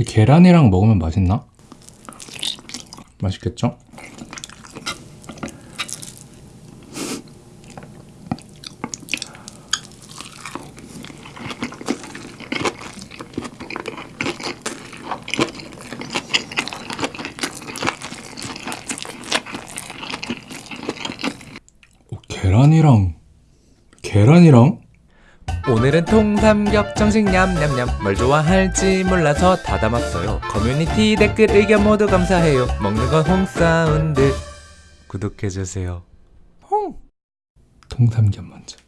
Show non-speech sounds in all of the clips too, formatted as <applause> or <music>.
근데 계란이랑 먹으면 맛있나? 맛있겠죠? 어, 계란이랑 계란이랑 통삼겹 정식 냠냠냠. 뭘 좋아할지 몰라서 다 담았어요. 커뮤니티 댓글 의견 모두 감사해요. 먹는 건 홍사운드. 구독해주세요. 통삼겹 먼저.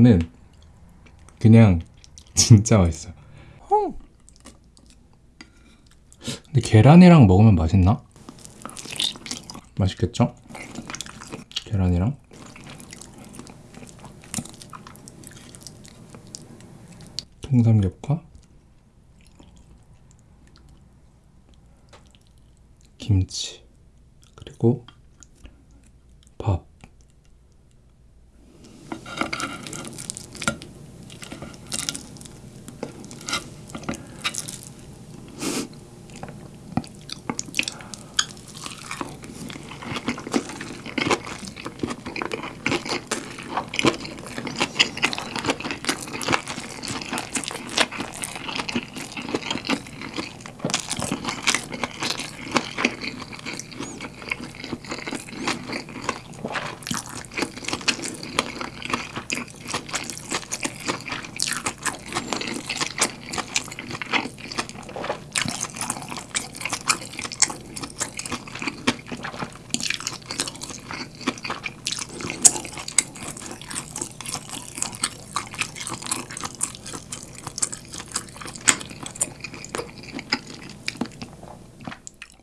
이거는 그냥 <laughs> 진짜 맛있어. 근데 계란이랑 먹으면 맛있나? 맛있겠죠? 계란이랑. 통삼겹과 김치 그리고 밥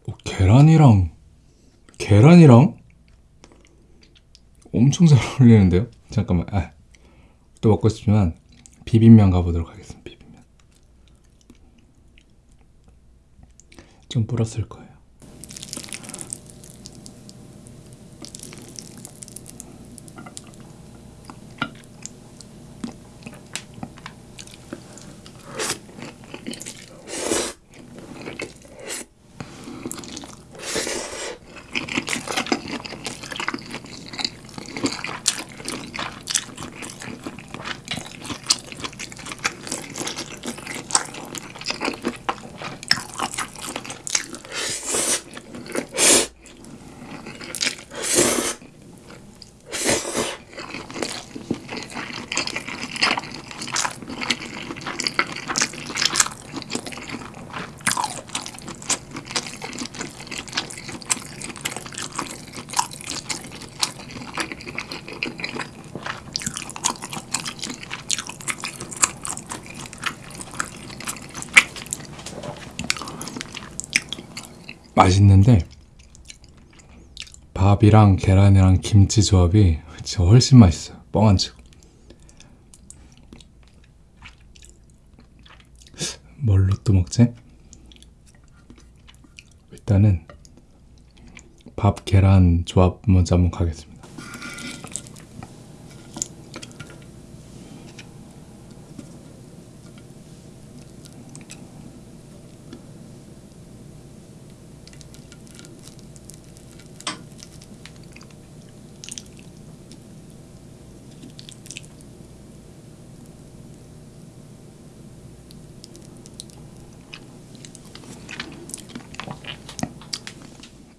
어, 계란이랑 계란이랑 엄청 잘 어울리는데요? 잠깐만, 아, 또 먹고 싶지만 비빔면 가보도록 하겠습니다. 비빔면 좀 불었을 거예요. 맛있는데 밥이랑 계란이랑 김치 조합이 진짜 훨씬 맛있어요. 뻥안 치고. 뭘로 또 먹지? 일단은 밥 계란 조합 먼저 한번 가겠습니다.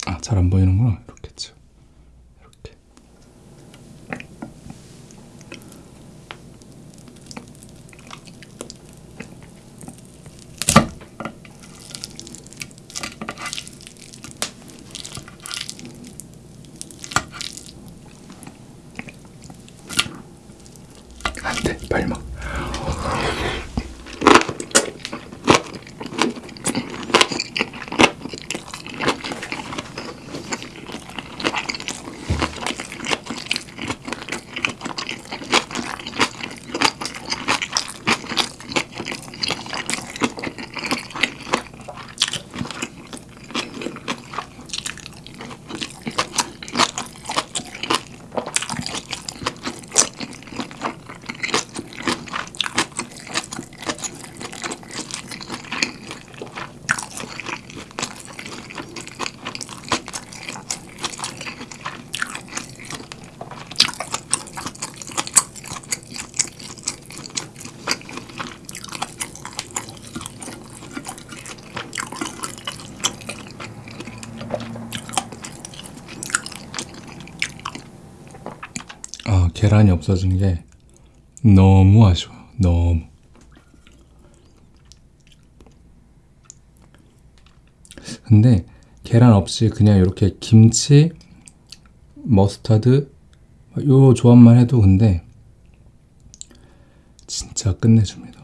아, 잘 안 보이는구나. 이렇게죠. 이렇게. 안 돼, 빨리 먹. 아, 계란이 없어진 게 너무 아쉬워요. 너무. 근데 계란 없이 그냥 이렇게 김치, 머스타드 요 조합만 해도 근데 진짜 끝내줍니다.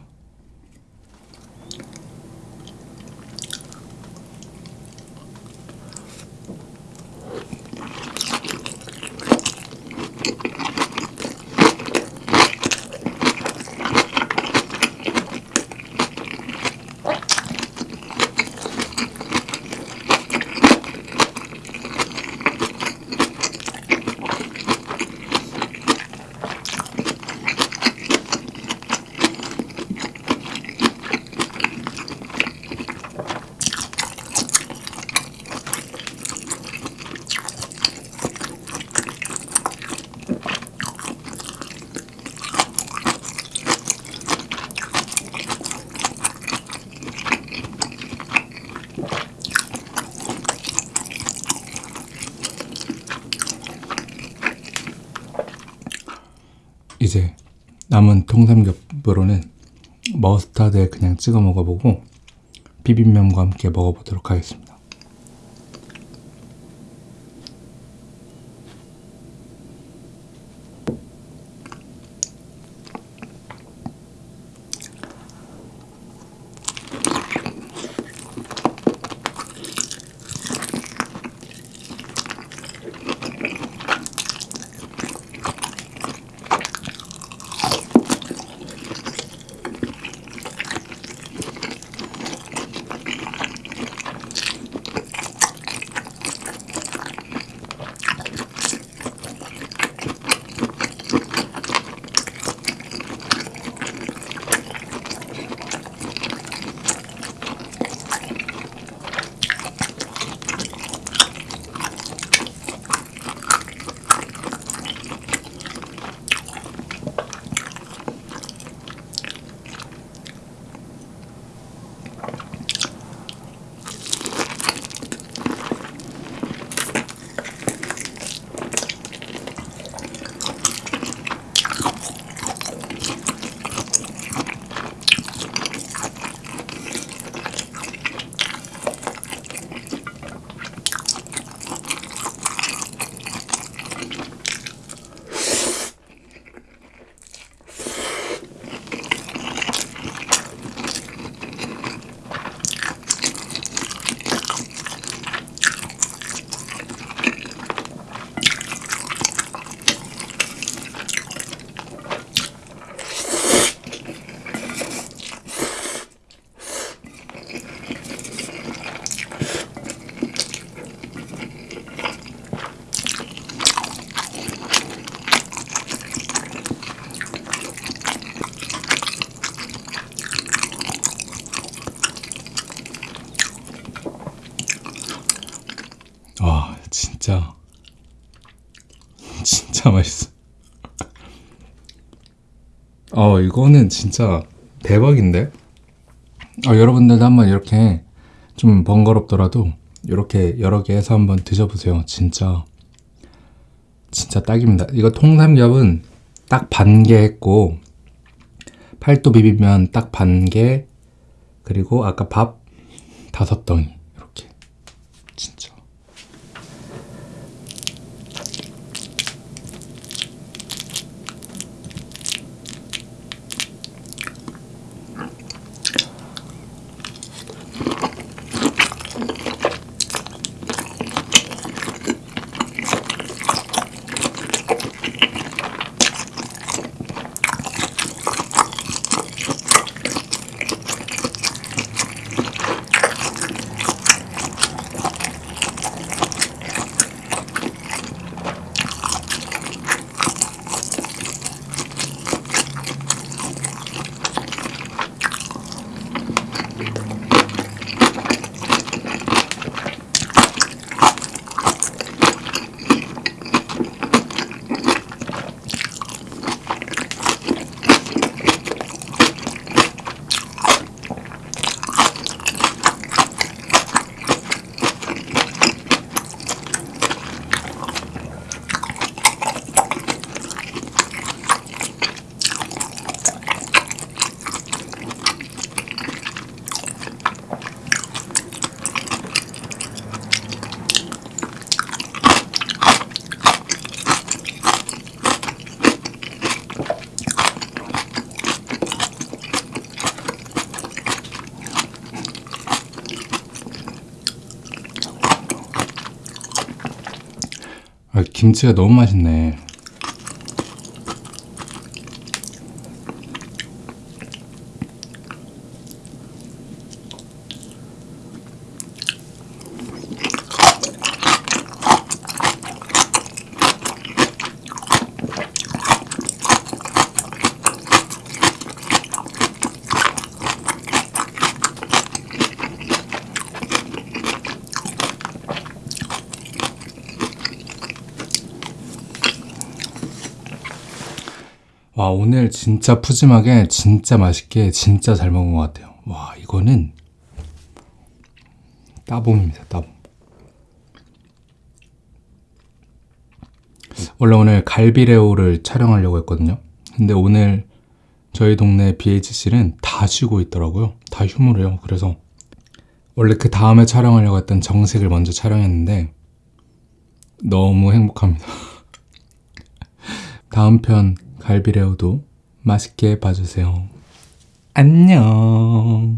이제 남은 통삼겹으로는 머스타드에 그냥 찍어 먹어보고 비빔면과 함께 먹어보도록 하겠습니다. 진짜 맛있어. 어, 이거는 진짜 대박인데? 어, 여러분들도 한번 이렇게 좀 번거롭더라도 이렇게 여러 개 해서 한번 드셔보세요. 진짜 진짜 딱입니다. 이거 통삼겹은 딱 반 개 했고 팔도 비빔면 딱 반 개 그리고 아까 밥 다섯 덩이 이렇게 진짜 아, 김치가 너무 맛있네. 와, 오늘 진짜 푸짐하게, 진짜 맛있게, 진짜 잘 먹은 것 같아요. 와, 이거는 따봉입니다, 따봉. 원래 오늘 갈비레오를 촬영하려고 했거든요. 근데 오늘 저희 동네 BHC는 다 쉬고 있더라고요. 다 휴무래요. 그래서 원래 그 다음에 촬영하려고 했던 정식을 먼저 촬영했는데 너무 행복합니다. <laughs> 다음 편 갈비레오도 맛있게 봐주세요. 안녕.